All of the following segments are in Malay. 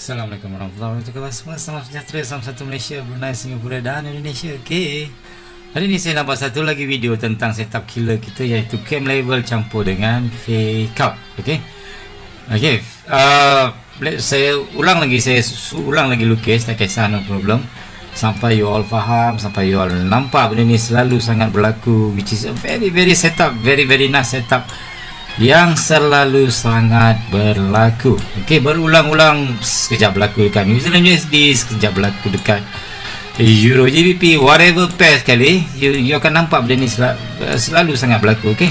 Assalamualaikum warahmatullahi wabarakatuh. Semua salam sejahtera Salam satu Malaysia, Brunei, Singapura dan Indonesia. Okay Hari ini saya buat satu lagi video tentang setup killer kita iaitu cam level campur dengan fake out. Okay Okay uh, Saya ulang lagi Saya ulang lagi lukis Tak kisah no problem. Sampai you all faham Sampai you all nampak benda ni selalu sangat berlaku Which is a very very setup Very very nice setup yang selalu sangat berlaku. Ok berulang-ulang sekejap berlaku dekat New Zealand USD sekejap berlaku dekat Euro GBP whatever pair sekali you, you akan nampak benda ni sel selalu sangat berlaku ok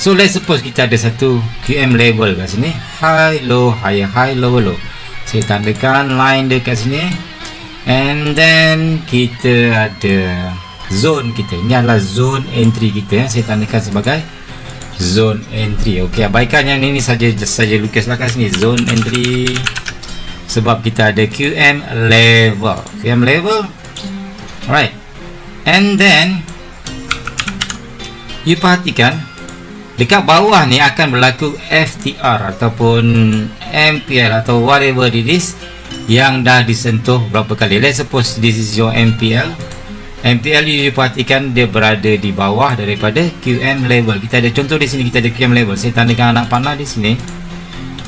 so let's suppose kita ada satu QM level kat sini. High low high high low low. Saya tandakan line dekat sini. And then kita ada zone kita. Ini adalah zone entry kita saya tandakan sebagai zone entry. Okey abaikan yang ini saja saja lukislah kat sini. Zone entry. Sebab kita ada QM level. QM level. Alright. And then you perhatikan dekat bawah ni akan berlaku FTR ataupun MPL atau whatever it is yang dah disentuh berapa kali. Let's suppose this is your MPL MPL you perhatikan dia berada di bawah daripada QM level. Kita ada contoh di sini kita ada QM level. Saya tandakan anak panah di sini.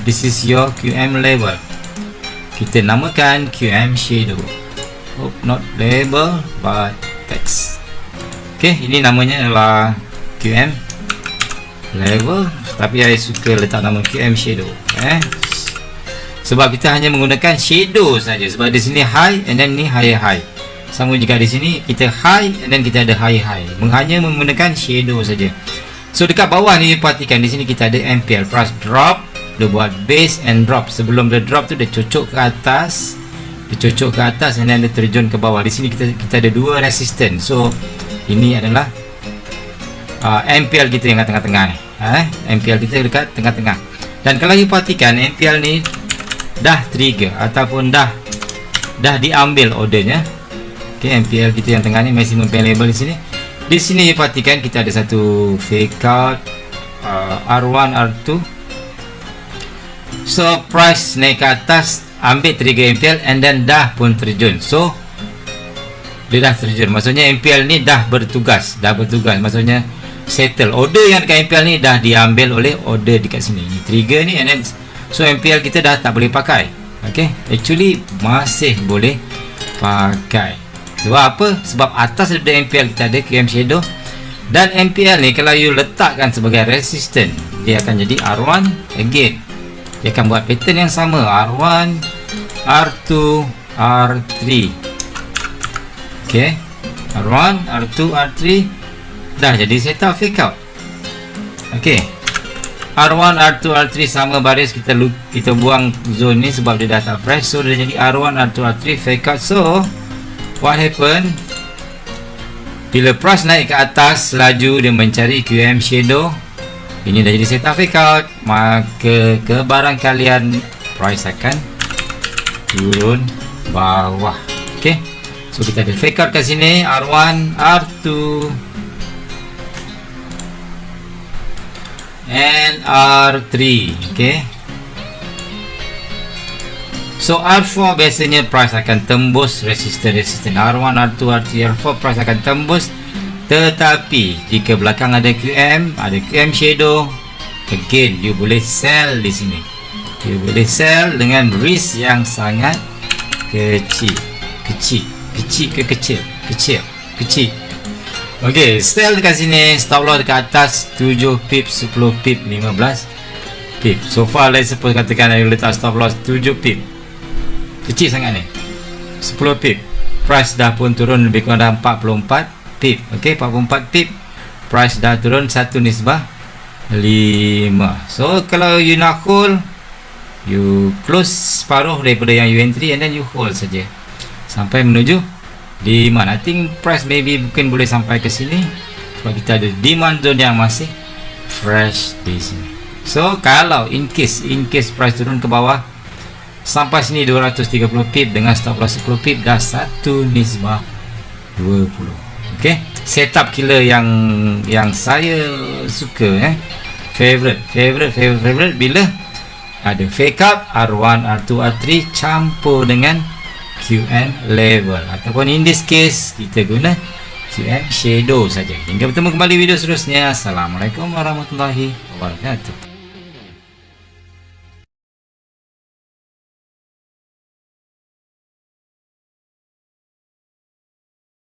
This is your QM level. Kita namakan QM shadow. Oh, not label but text. Ok ini namanya adalah QM level. Tapi saya suka letak nama QM shadow eh. Sebab kita hanya menggunakan shadow saja. Sebab di sini high and then ni high high sama juga di sini kita high dan kita ada high high. Hanya menggunakan shadow saja. So dekat bawah ni perhatikan di sini kita ada MPL plus drop dia buat base and drop. Sebelum dia drop tu dia cocok ke atas dia cocok ke atas dan dia terjun ke bawah. Di sini kita kita ada dua resistance so ini adalah uh, MPL kita yang kat tengah-tengah ni. Eh? MPL kita dekat tengah-tengah. Dan kalau you perhatikan MPL ni dah trigger ataupun dah dah diambil ordernya Okay, MPL kita yang tengah ni maximum pay label di sini. Di sini perhatikan kita ada satu fake out uh, R1 R2. So price naik ke atas ambil trigger MPL and then dah pun terjun. So dia dah terjun. Maksudnya MPL ni dah bertugas, dah bertugas. Maksudnya settle. Order yang dekat MPL ni dah diambil oleh order dekat sini. Ini trigger ni and then so MPL kita dah tak boleh pakai. Okay, actually masih boleh pakai sebab apa? sebab atas daripada MPL kita ada QM shadow. Dan MPL ni kalau you letakkan sebagai resistant dia akan jadi R1 again. Dia akan buat pattern yang sama R1 R2 R3 ok R1 R2 R3 dah jadi setup fake out. Ok R1 R2 R3 sama baris kita kita buang zone ni sebab dia dah tak fresh so dia jadi R1 R2 R3 fake out. So what happen bila price naik ke atas laju dia mencari QM shadow ini dah jadi setup fake out maka ke barang kalian price akan turun bawah. Ok so kita ada fake out kat sini R1 R2 and R3 ok So R4 biasanya price akan tembus resistance R1, R2, R3, R4 price akan tembus. Tetapi jika belakang ada QM, ada QM shadow again you boleh sell di sini. You boleh sell dengan risk yang sangat kecil. Kecil. Kecil ke kecil? Kecil. Kecil. Ok sell dekat sini. Stop loss dekat atas 7 pip 10 pip 15 pip. So far let's suppose katakan you letak stop loss 7 pip kecil sangat ni. 10 pip price dah pun turun lebih kurang dah 44 pip ok 44 pip price dah turun satu nisbah 5 so kalau you nak hold you close separuh daripada yang you entry and then you hold saja. Sampai menuju demand I think price maybe mungkin boleh sampai ke sini. Sebab kita ada demand zone yang masih fresh di sini. So kalau in case in case price turun ke bawah sampai sini 230 pip dengan stop loss 10 pip dah satu nisbah 20 ok setup killer yang yang saya suka eh? Favorite favorite favorite, favorite bila ada fake up R1 R2 R3 campur dengan QM level. Ataupun in this case kita guna QM shadow saja. Hingga bertemu kembali video seterusnya. Assalamualaikum warahmatullahi wabarakatuh